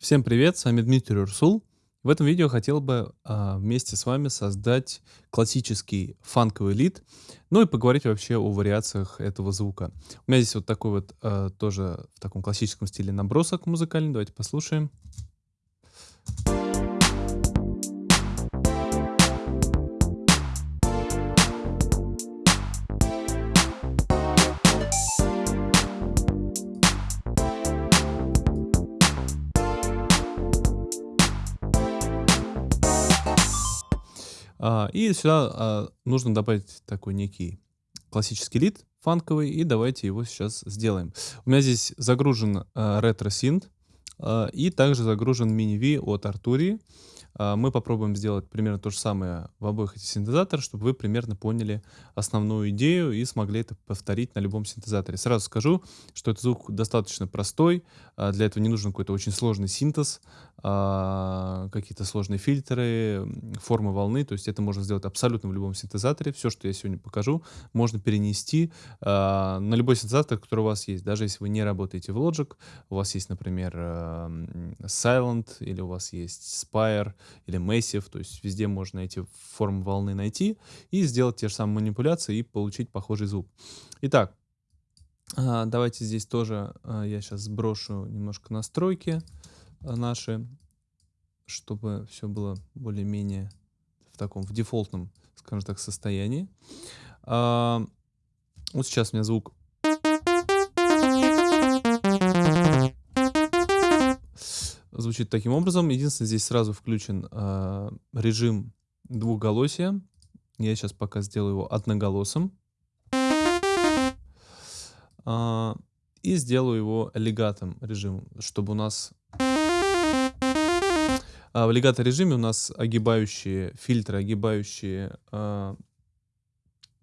Всем привет, с вами Дмитрий Урсул. В этом видео хотел бы а, вместе с вами создать классический фанковый лид, ну и поговорить вообще о вариациях этого звука. У меня здесь вот такой вот а, тоже в таком классическом стиле набросок музыкальный, давайте послушаем. А, и сюда а, нужно добавить такой некий классический лид фанковый, и давайте его сейчас сделаем. У меня здесь загружен а, ретро-синт, а, и также загружен мини-V от Arturia. А, мы попробуем сделать примерно то же самое в обоих этих синтезаторах, чтобы вы примерно поняли основную идею и смогли это повторить на любом синтезаторе. Сразу скажу, что этот звук достаточно простой, а, для этого не нужен какой-то очень сложный синтез, а, какие-то сложные фильтры, формы волны, то есть это можно сделать абсолютно в любом синтезаторе. Все, что я сегодня покажу, можно перенести на любой синтезатор, который у вас есть. Даже если вы не работаете в Logic, у вас есть, например, Silent или у вас есть Spire, или Massive, то есть везде можно эти формы волны найти и сделать те же самые манипуляции и получить похожий звук. Итак, а, давайте здесь тоже а, я сейчас сброшу немножко настройки а, наши, чтобы все было более-менее в таком, в дефолтном, скажем так, состоянии. Вот сейчас у меня звук звучит таким образом. Единственное, здесь сразу включен э, режим двухголосия. Я сейчас пока сделаю его одноголосым. Э, и сделаю его легатом режимом, чтобы у нас... А в легато режиме у нас огибающие фильтры, огибающие, э,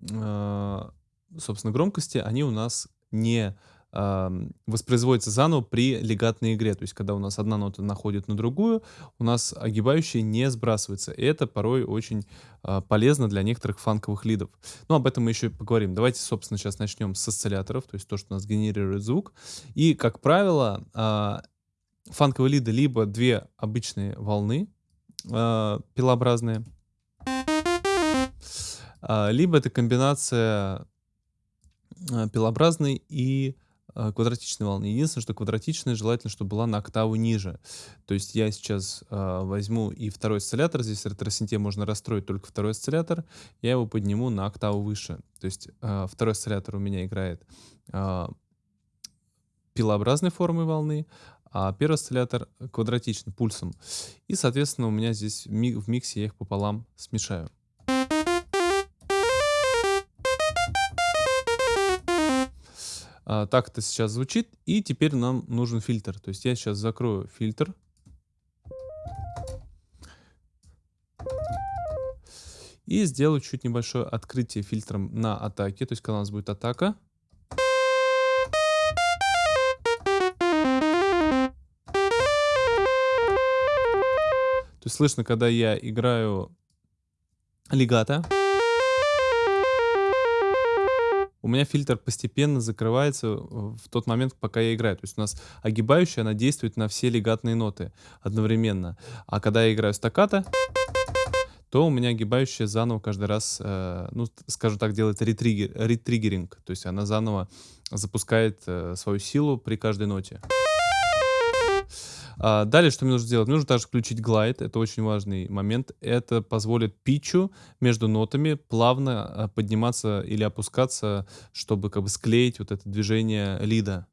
э, собственно, громкости, они у нас не воспроизводится заново при легатной игре. То есть, когда у нас одна нота находит на другую, у нас огибающая не сбрасывается. И это порой очень э, полезно для некоторых фанковых лидов. Но об этом мы еще поговорим. Давайте, собственно, сейчас начнем с осцилляторов, то есть то, что у нас генерирует звук. И, как правило, э, фанковые лиды либо две обычные волны э, пилообразные, либо это комбинация пилообразной и а, квадратичной волны. Единственное, что квадратичная желательно, чтобы была на октаву ниже. То есть я сейчас э, возьму и второй осциллятор, здесь ретросинте можно расстроить только второй осциллятор, я его подниму на октаву выше. То есть э, второй осциллятор у меня играет э, пилообразной формой волны, а первый осциллятор квадратичный, пульсом. И, соответственно, у меня здесь в миксе я их пополам смешаю. Так это сейчас звучит. И теперь нам нужен фильтр. То есть я сейчас закрою фильтр. И сделаю чуть небольшое открытие фильтром на атаке. То есть когда у нас будет атака. То есть слышно, когда я играю легато. У меня фильтр постепенно закрывается в тот момент, пока я играю. То есть у нас огибающая, она действует на все легатные ноты одновременно. А когда я играю стаккато, то у меня огибающая заново каждый раз, э, ну, скажем так, делает ретригер, ретриггеринг. То есть она заново запускает э, свою силу при каждой ноте. А, далее, что мне нужно сделать? Мне нужно также включить глайд, это очень важный момент. Это позволит питчу между нотами плавно а, подниматься или опускаться, чтобы как бы склеить вот это движение лида.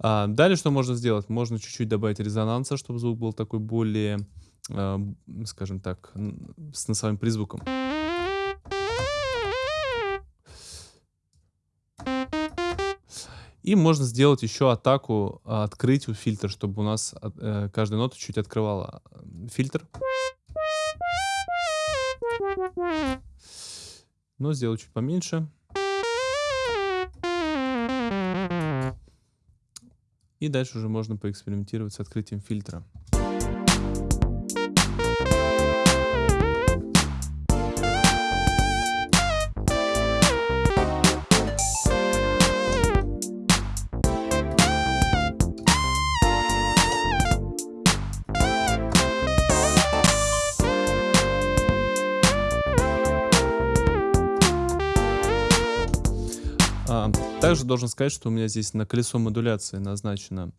А, далее что можно сделать? Можно чуть-чуть добавить резонанса, чтобы звук был такой более, э, скажем так, с носовым призвуком. И можно сделать еще атаку, а, открыть фильтр, чтобы у нас э, каждая нота чуть открывала фильтр. Но сделать чуть поменьше. И дальше уже можно поэкспериментировать с открытием фильтра. Также должен сказать, что у меня здесь на колесо модуляции назначено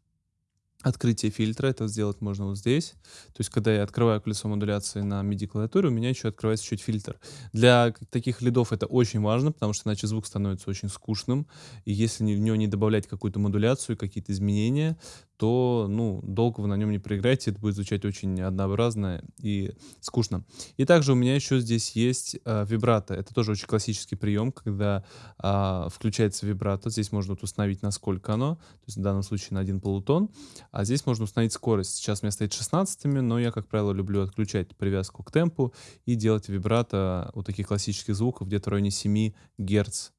открытие фильтра. Это сделать можно вот здесь. То есть, когда я открываю колесо модуляции на MIDI-клавиатуре, у меня еще открывается чуть фильтр. Для таких лидов это очень важно, потому что иначе звук становится очень скучным. И если в него не добавлять какую-то модуляцию, какие-то изменения, то, ну, долго вы на нем не проиграете, это будет звучать очень однообразно и скучно. И также у меня еще здесь есть э, вибрато. Это тоже очень классический прием, когда э, включается вибрато. Здесь можно вот установить, насколько оно, то есть в данном случае на один полутон. А здесь можно установить скорость. Сейчас у меня стоит 16, но я, как правило, люблю отключать привязку к темпу и делать вибрато вот таких классических звуков где-то в районе 7 Гц,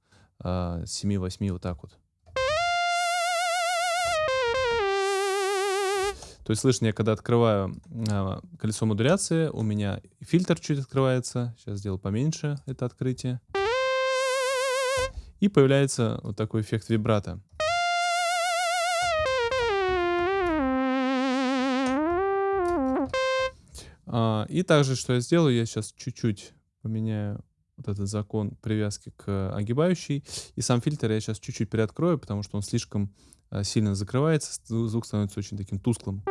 э, 7-8 вот так вот. То есть слышно, я когда открываю э, колесо модуляции, у меня фильтр чуть открывается. Сейчас сделаю поменьше это открытие. И появляется вот такой эффект вибрато. А, и также, что я сделаю, я сейчас чуть-чуть поменяю вот этот закон привязки к огибающей. И сам фильтр я сейчас чуть-чуть приоткрою, потому что он слишком э, сильно закрывается, звук становится очень таким тусклым.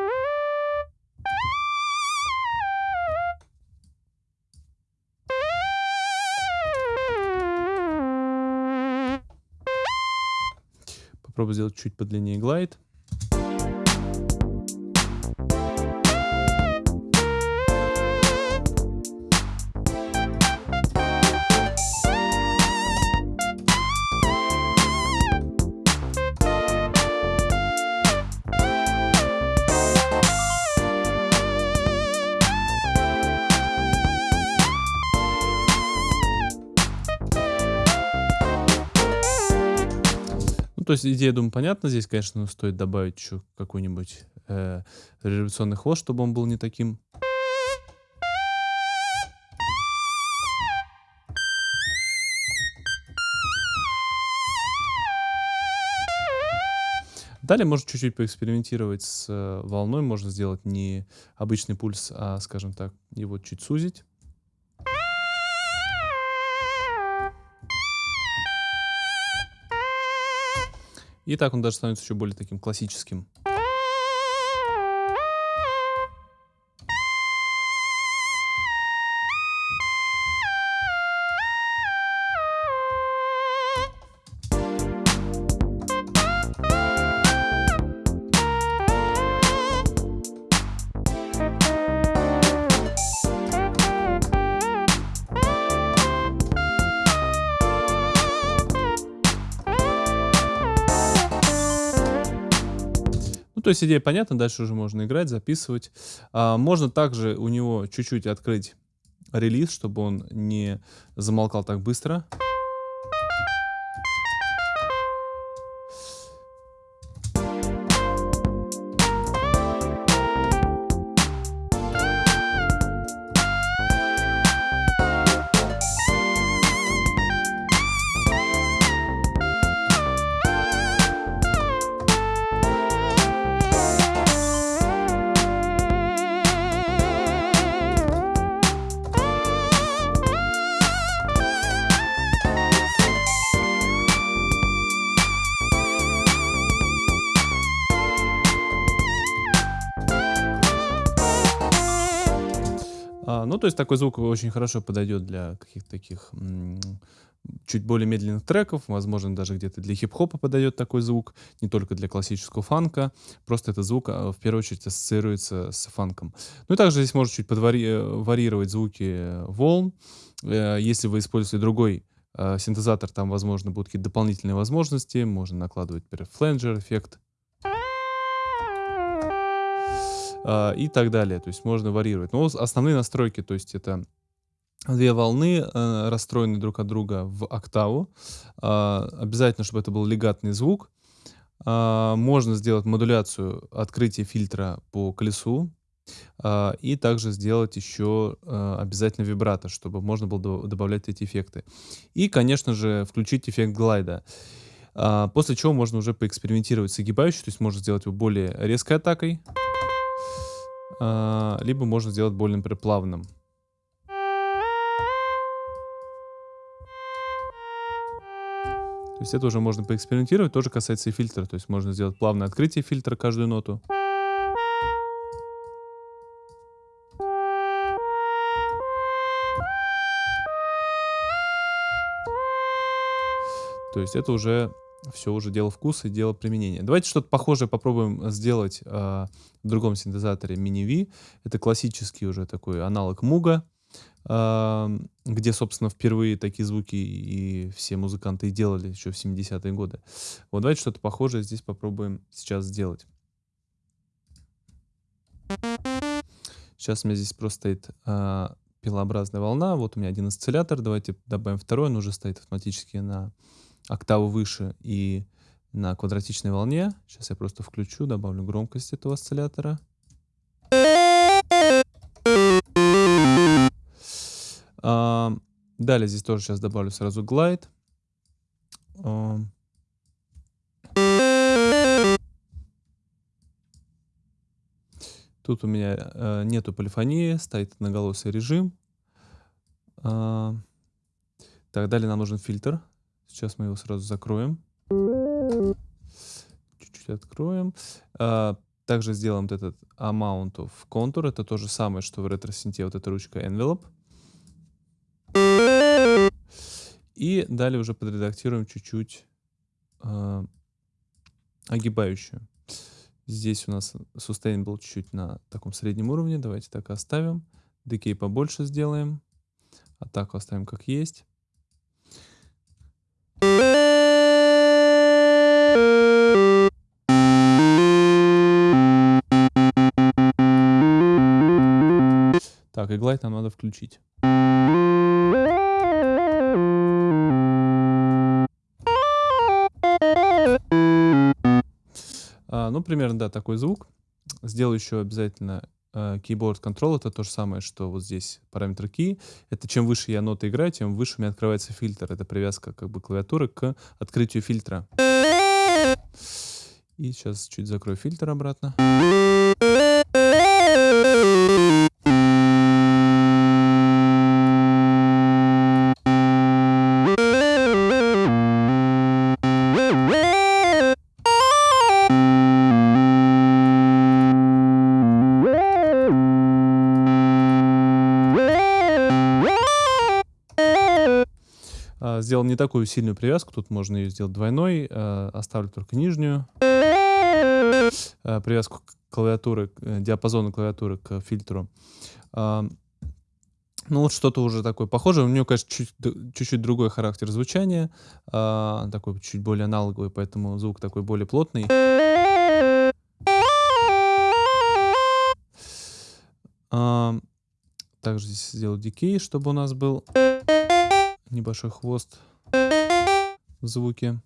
Сделать чуть подлиннее глайд. То есть идея, думаю, понятна. Здесь, конечно, стоит добавить еще какой-нибудь э, революционный хвост, чтобы он был не таким. Далее можно чуть-чуть поэкспериментировать с э, волной. Можно сделать не обычный пульс, а, скажем так, его чуть сузить. И так он даже становится еще более таким классическим. То есть идея понятна, дальше уже можно играть, записывать. А, можно также у него чуть-чуть открыть релиз, чтобы он не замолкал так быстро. То есть такой звук очень хорошо подойдет для каких-то таких чуть более медленных треков, возможно, даже где-то для хип-хопа подойдет такой звук, не только для классического фанка, просто этот звук а, в первую очередь ассоциируется с фанком. Ну и также здесь можно чуть подварировать звуки волн. Э, если вы используете другой синтезатор, там, возможно, будут какие-то дополнительные возможности, можно накладывать, например, фленджер эффект, э, и так далее. То есть можно варьировать. Но основные настройки, то есть это две волны, э, расстроены друг от друга в октаву. Э, обязательно, чтобы это был легатный звук. Э, можно сделать модуляцию открытия фильтра по колесу. И также сделать еще uh, обязательно вибрато, чтобы можно было до добавлять эти эффекты. И, конечно же, включить эффект глайда. После чего можно уже поэкспериментировать с огибающей, то есть можно сделать его более резкой атакой. А, либо можно сделать более, например, плавным. То есть это уже можно поэкспериментировать, тоже касается и фильтра. То есть можно сделать плавное открытие фильтра каждую ноту. То есть это уже все уже дело вкуса и дело применения. Давайте что-то похожее попробуем сделать э, в другом синтезаторе Mini V. Это классический уже такой аналог Муга, э, где, собственно, впервые такие звуки и все музыканты делали еще в 70-е годы. Вот давайте что-то похожее здесь попробуем сейчас сделать. Сейчас у меня здесь просто стоит э, пилообразная волна. Вот у меня один осциллятор. Давайте добавим второй. Он уже стоит автоматически на октаву выше и на квадратичной волне. Сейчас я просто включу, добавлю громкость этого осциллятора. А, далее здесь тоже сейчас добавлю сразу глайд. А, тут у меня э, нету полифонии, стоит одноголосый режим. А, так, далее нам нужен фильтр. Сейчас мы его сразу закроем. Чуть-чуть откроем. А, также сделаем вот этот amount of contour. Это то же самое, что в ретросинте вот эта ручка envelope. И далее уже подредактируем чуть-чуть э, огибающую. Здесь у нас sustain был чуть-чуть на таком среднем уровне. Давайте так оставим. Decay побольше сделаем. Атаку оставим как есть. Так, и глайд нам надо включить. А, ну, примерно, да, такой звук. Сделаю еще обязательно э, keyboard control. Это то же самое, что вот здесь параметр key. Это чем выше я ноты играю, тем выше у меня открывается фильтр. Это привязка как бы клавиатуры к открытию фильтра. И сейчас чуть закрою фильтр обратно. Сделал не такую сильную привязку, тут можно ее сделать двойной, а, оставлю только нижнюю. А, привязку клавиатуры, э, диапазона клавиатуры к фильтру. Ну вот что-то уже такое похожее. У нее, конечно, чуть-чуть другой характер звучания, такой чуть более аналоговый, поэтому звук такой более плотный. Также здесь сделал дикей, чтобы у нас был небольшой хвост в звуке.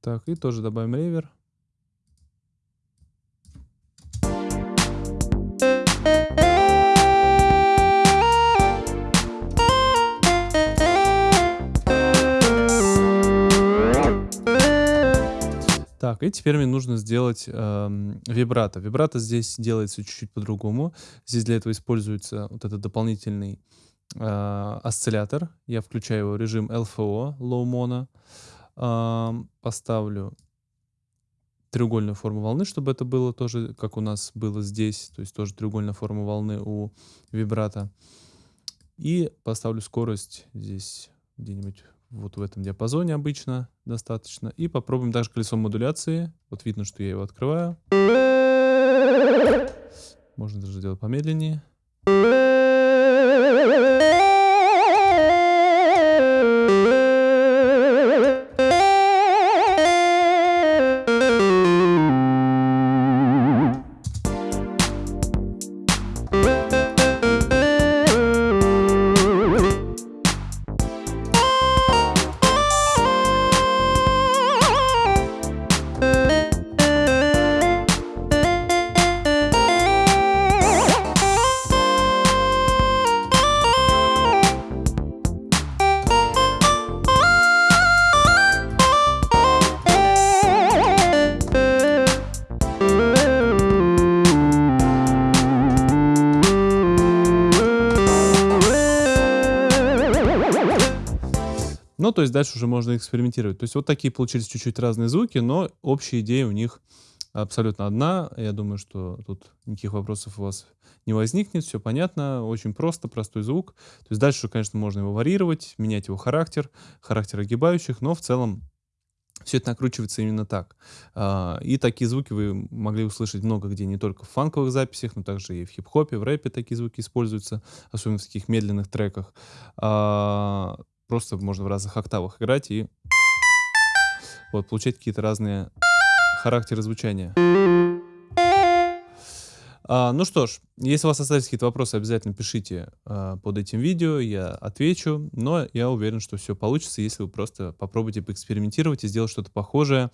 Так, и тоже добавим ревер. Так, и теперь мне нужно сделать э, вибрато. Вибрато здесь делается чуть-чуть по-другому. Здесь для этого используется вот этот дополнительный э, осциллятор. Я включаю его режим LFO, Low Mono. Э, поставлю треугольную форму волны, чтобы это было тоже, как у нас было здесь, то есть тоже треугольная форма волны у вибрата. И поставлю скорость здесь где-нибудь вот в этом диапазоне обычно достаточно. И попробуем даже колесо модуляции. Вот видно, что я его открываю. Можно даже сделать помедленнее. То есть дальше уже можно экспериментировать. То есть вот такие получились чуть-чуть разные звуки, но общая идея у них абсолютно одна. Я думаю, что тут никаких вопросов у вас не возникнет, все понятно, очень просто, простой звук. То есть дальше, конечно, можно его варьировать, менять его характер, характер огибающих, но в целом все это накручивается именно так. А, и такие звуки вы могли услышать много где, не только в фанковых записях, но также и в хип-хопе, в рэпе такие звуки используются, особенно в таких медленных треках. Просто можно в разных октавах играть и вот, получать какие-то разные характеры звучания. А, ну что ж, если у вас остались какие-то вопросы, обязательно пишите а, под этим видео, я отвечу. Но я уверен, что все получится, если вы просто попробуйте поэкспериментировать и сделать что-то похожее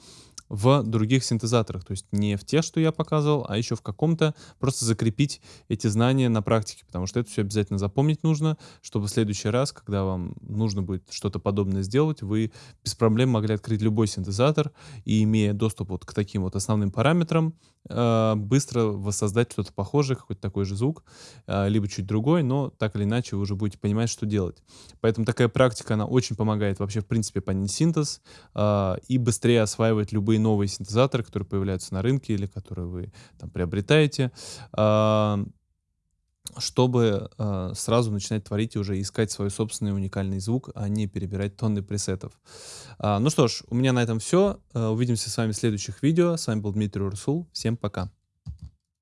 в других синтезаторах. То есть не в тех, что я показывал, а еще в каком-то. Просто закрепить эти знания на практике, потому что это все обязательно запомнить нужно, чтобы в следующий раз, когда вам нужно будет что-то подобное сделать, вы без проблем могли открыть любой синтезатор и, имея доступ вот к таким вот основным параметрам, э, быстро воссоздать что-то похожее, какой-то такой же звук, э, либо чуть другой, но так или иначе вы уже будете понимать, что делать. Поэтому такая практика, она очень помогает вообще, в принципе, понять синтез э, и быстрее осваивать любые любые новые синтезаторы, которые появляются на рынке или которые вы там приобретаете, а, чтобы э, сразу начинать творить и уже искать свой собственный уникальный звук, а не перебирать тонны пресетов. А, ну что ж, у меня на этом все. Увидимся с вами в следующих видео. С вами был Дмитрий Урсул. Всем пока.